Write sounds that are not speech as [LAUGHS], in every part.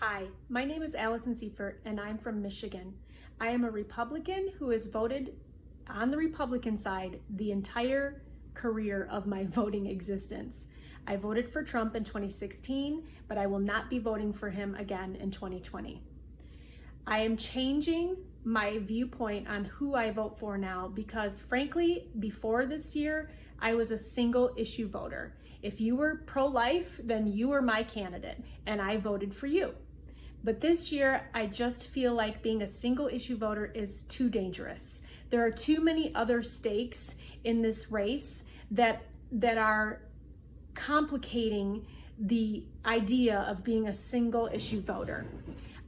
Hi, my name is Allison Seifert and I'm from Michigan. I am a Republican who has voted on the Republican side the entire career of my [LAUGHS] voting existence. I voted for Trump in 2016, but I will not be voting for him again in 2020. I am changing my viewpoint on who I vote for now because frankly, before this year, I was a single issue voter. If you were pro-life, then you were my candidate and I voted for you. But this year, I just feel like being a single issue voter is too dangerous. There are too many other stakes in this race that, that are complicating the idea of being a single issue voter.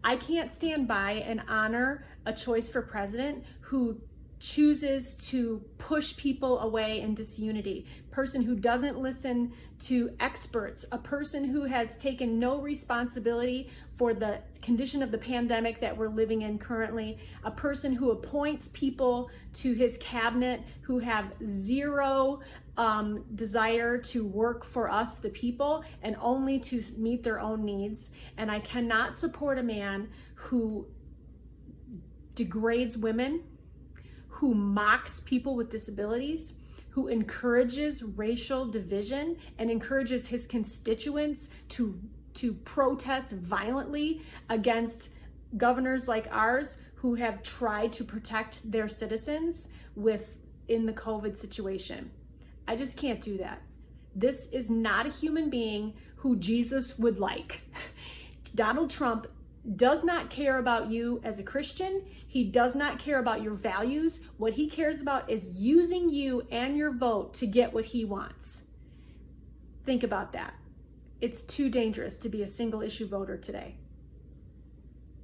I can't stand by and honor a choice for president who chooses to push people away in disunity, person who doesn't listen to experts, a person who has taken no responsibility for the condition of the pandemic that we're living in currently, a person who appoints people to his cabinet who have zero um, desire to work for us, the people, and only to meet their own needs. And I cannot support a man who degrades women, who mocks people with disabilities, who encourages racial division and encourages his constituents to, to protest violently against governors like ours who have tried to protect their citizens with in the COVID situation. I just can't do that. This is not a human being who Jesus would like. [LAUGHS] Donald Trump does not care about you as a Christian. He does not care about your values. What he cares about is using you and your vote to get what he wants. Think about that. It's too dangerous to be a single issue voter today.